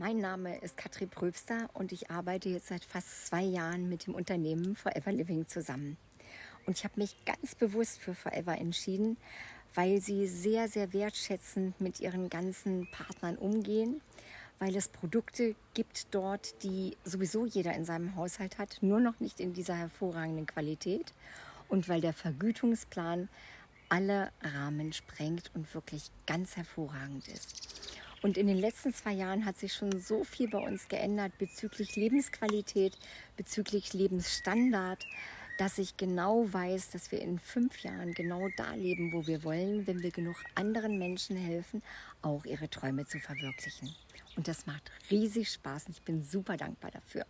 Mein Name ist Katrin Pröbster und ich arbeite jetzt seit fast zwei Jahren mit dem Unternehmen Forever Living zusammen. Und ich habe mich ganz bewusst für Forever entschieden, weil sie sehr, sehr wertschätzend mit ihren ganzen Partnern umgehen, weil es Produkte gibt dort, die sowieso jeder in seinem Haushalt hat, nur noch nicht in dieser hervorragenden Qualität und weil der Vergütungsplan alle Rahmen sprengt und wirklich ganz hervorragend ist. Und in den letzten zwei Jahren hat sich schon so viel bei uns geändert bezüglich Lebensqualität, bezüglich Lebensstandard, dass ich genau weiß, dass wir in fünf Jahren genau da leben, wo wir wollen, wenn wir genug anderen Menschen helfen, auch ihre Träume zu verwirklichen. Und das macht riesig Spaß und ich bin super dankbar dafür.